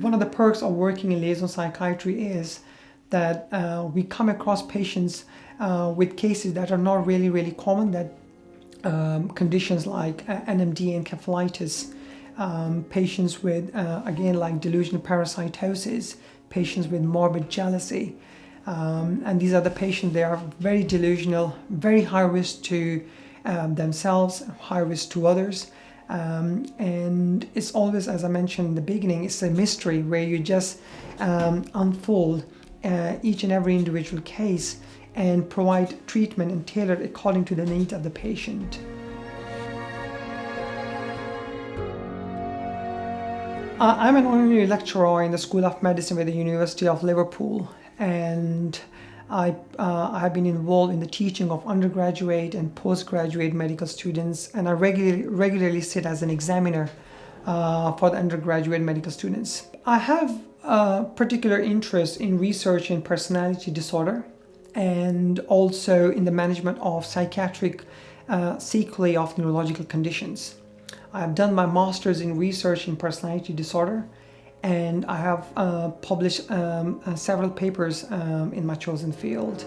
One of the perks of working in liaison psychiatry is that uh, we come across patients uh, with cases that are not really, really common, that um, conditions like uh, NMDA encephalitis, um, patients with, uh, again, like delusional parasitosis, patients with morbid jealousy. Um, and these are the patients, they are very delusional, very high risk to um, themselves, high risk to others. Um, and it's always, as I mentioned in the beginning, it's a mystery where you just um, unfold uh, each and every individual case and provide treatment and tailor it according to the needs of the patient. Uh, I'm an honorary lecturer in the School of Medicine with the University of Liverpool and I, uh, I have been involved in the teaching of undergraduate and postgraduate medical students and I regularly, regularly sit as an examiner uh, for the undergraduate medical students. I have a particular interest in research in personality disorder and also in the management of psychiatric uh, sequelae of neurological conditions. I have done my master's in research in personality disorder and I have uh, published um, uh, several papers um, in my chosen field.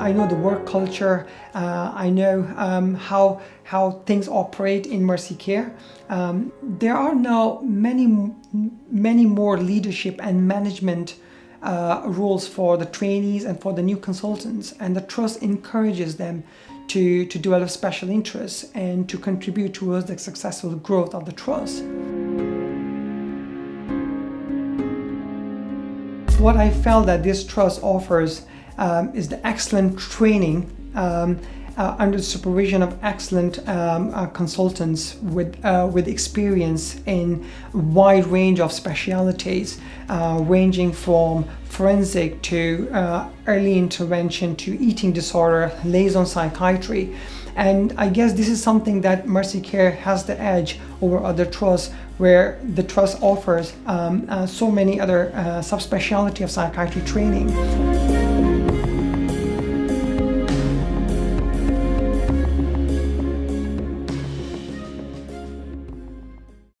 I know the work culture, uh, I know um, how, how things operate in Mersey Care. Um, there are now many, many more leadership and management uh, roles for the trainees and for the new consultants and the trust encourages them to, to develop special interests and to contribute towards the successful growth of the trust. What I felt that this trust offers um, is the excellent training um, uh, under the supervision of excellent um, uh, consultants with, uh, with experience in a wide range of specialities, uh, ranging from forensic to uh, early intervention to eating disorder, liaison psychiatry. And I guess this is something that Mersey Care has the edge over other trusts where the trust offers um, so many other subspecialty of psychiatry training.